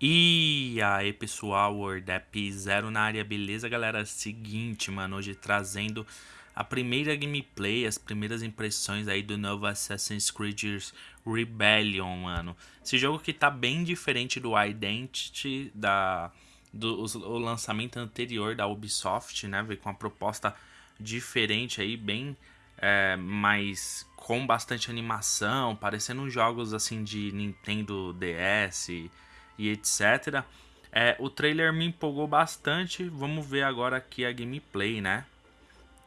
E aí pessoal, WordApp Zero na área, beleza galera? Seguinte, mano, hoje trazendo a primeira gameplay, as primeiras impressões aí do novo Assassin's Creed Rebellion, mano. Esse jogo que tá bem diferente do Identity, da, do o lançamento anterior da Ubisoft, né? Veio com uma proposta diferente aí, bem é, com bastante animação, parecendo jogos assim de Nintendo DS e etc. É, o trailer me empolgou bastante. Vamos ver agora aqui a gameplay, né?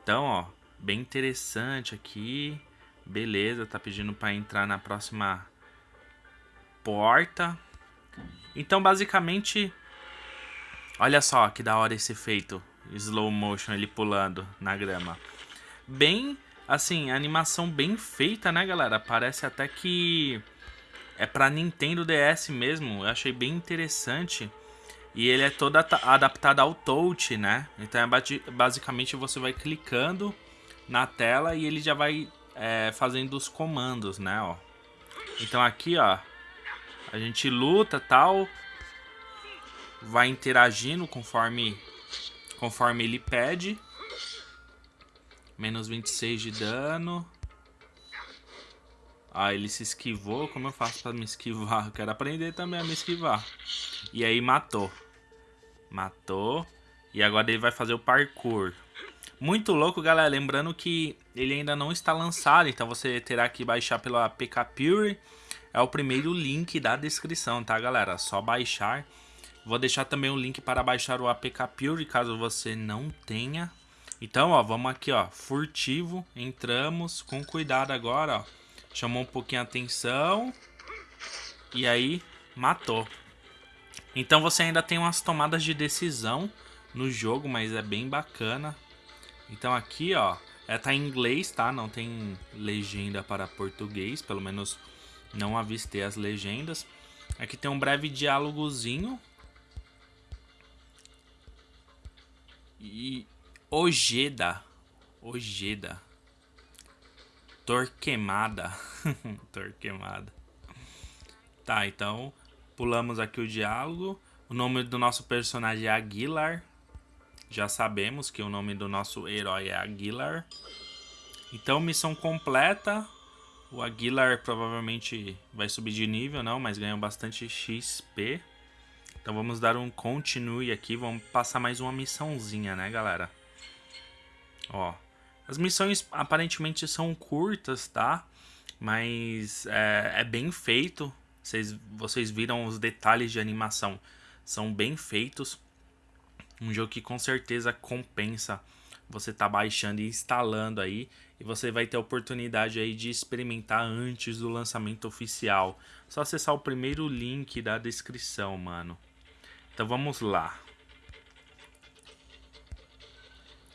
Então, ó, bem interessante aqui. Beleza, tá pedindo para entrar na próxima porta. Então, basicamente, olha só que da hora esse efeito. Slow motion ele pulando na grama. Bem, assim, animação bem feita, né, galera? Parece até que é para Nintendo DS mesmo. Eu achei bem interessante. E ele é todo adaptado ao touch, né? Então é basicamente você vai clicando na tela e ele já vai é, fazendo os comandos, né? Ó. Então aqui, ó, a gente luta tal, vai interagindo conforme conforme ele pede. Menos 26 de dano. Ele se esquivou. Como eu faço pra me esquivar? Eu quero aprender também a me esquivar. E aí matou. Matou. E agora ele vai fazer o parkour. Muito louco, galera. Lembrando que ele ainda não está lançado. Então você terá que baixar pelo APK Pure. É o primeiro link da descrição, tá, galera? Só baixar. Vou deixar também o link para baixar o APK Pure, caso você não tenha. Então, ó, vamos aqui, ó. Furtivo. Entramos com cuidado agora, ó. Chamou um pouquinho a atenção. E aí, matou. Então você ainda tem umas tomadas de decisão no jogo, mas é bem bacana. Então aqui, ó, é, tá em inglês, tá? Não tem legenda para português, pelo menos não avistei as legendas. Aqui tem um breve diálogozinho. E Ojeda, Ojeda. Torquemada. Torquemada. Tá, então pulamos aqui o diálogo. O nome do nosso personagem é Aguilar. Já sabemos que o nome do nosso herói é Aguilar. Então, missão completa. O Aguilar provavelmente vai subir de nível, não, mas ganhou bastante XP. Então vamos dar um continue aqui, vamos passar mais uma missãozinha, né, galera? Ó, as missões aparentemente são curtas, tá? Mas é, é bem feito. Vocês, vocês viram os detalhes de animação. São bem feitos. Um jogo que com certeza compensa você tá baixando e instalando aí. E você vai ter a oportunidade aí de experimentar antes do lançamento oficial. Só acessar o primeiro link da descrição, mano. Então vamos lá.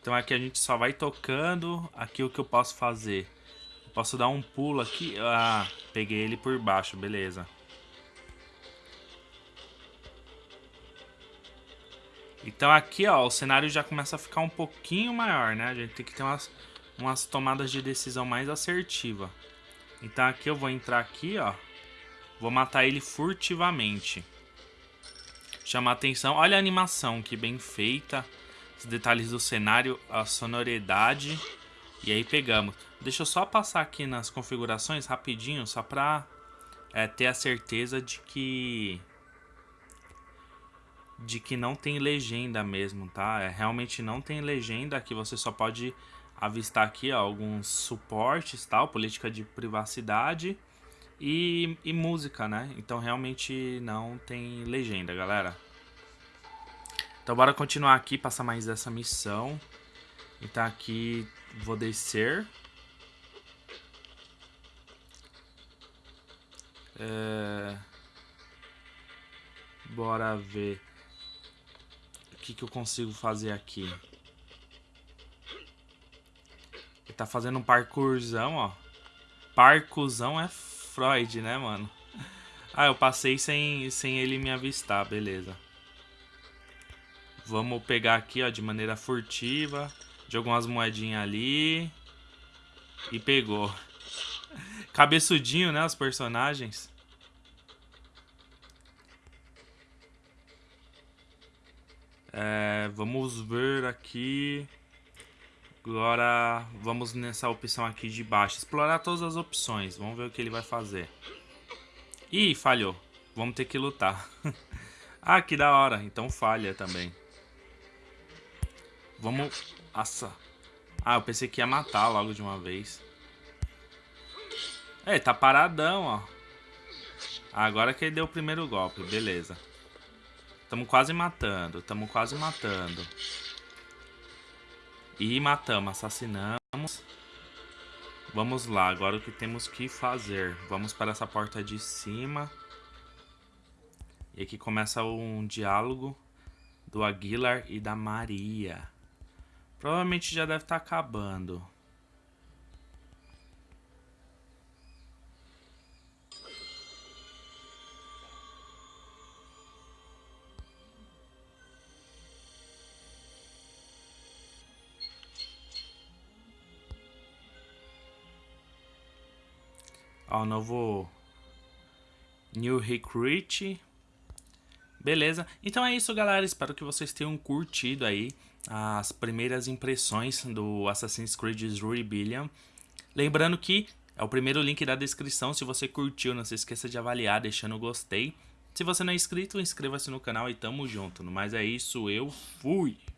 Então aqui a gente só vai tocando. Aqui o que eu posso fazer? Posso dar um pulo aqui. Ah, peguei ele por baixo, beleza. Então aqui, ó, o cenário já começa a ficar um pouquinho maior, né? A gente tem que ter umas, umas tomadas de decisão mais assertiva. Então aqui eu vou entrar aqui, ó. Vou matar ele furtivamente. Chamar atenção. Olha a animação, que bem feita detalhes do cenário, a sonoridade. E aí pegamos. Deixa eu só passar aqui nas configurações rapidinho, só pra é, ter a certeza de que... De que não tem legenda mesmo, tá? É, realmente não tem legenda, aqui você só pode avistar aqui ó, alguns suportes, tal, política de privacidade e, e música, né? Então realmente não tem legenda, galera. Então bora continuar aqui, passar mais essa missão. Então aqui vou descer. É... Bora ver o que, que eu consigo fazer aqui. Ele tá fazendo um parkourzão, ó. Parcourzão é Freud, né, mano? Ah, eu passei sem, sem ele me avistar, beleza. Vamos pegar aqui, ó, de maneira furtiva. Jogou umas moedinhas ali. E pegou. Cabeçudinho, né, os personagens. É, vamos ver aqui. Agora vamos nessa opção aqui de baixo. Explorar todas as opções. Vamos ver o que ele vai fazer. Ih, falhou. Vamos ter que lutar. ah, que da hora. Então falha também. Vamos... Nossa. Ah, eu pensei que ia matar logo de uma vez. É, tá paradão, ó. Agora que ele deu o primeiro golpe. Beleza. Tamo quase matando. Tamo quase matando. E matamos, assassinamos. Vamos lá, agora o que temos que fazer? Vamos para essa porta de cima. E aqui começa um diálogo do Aguilar e da Maria. Provavelmente já deve estar tá acabando. Ó, novo New Recruit. Beleza. Então é isso, galera. Espero que vocês tenham curtido aí as primeiras impressões do Assassin's Creed Rebellion. Lembrando que é o primeiro link da descrição. Se você curtiu, não se esqueça de avaliar deixando gostei. Se você não é inscrito, inscreva-se no canal e tamo junto. Mas é isso, eu fui!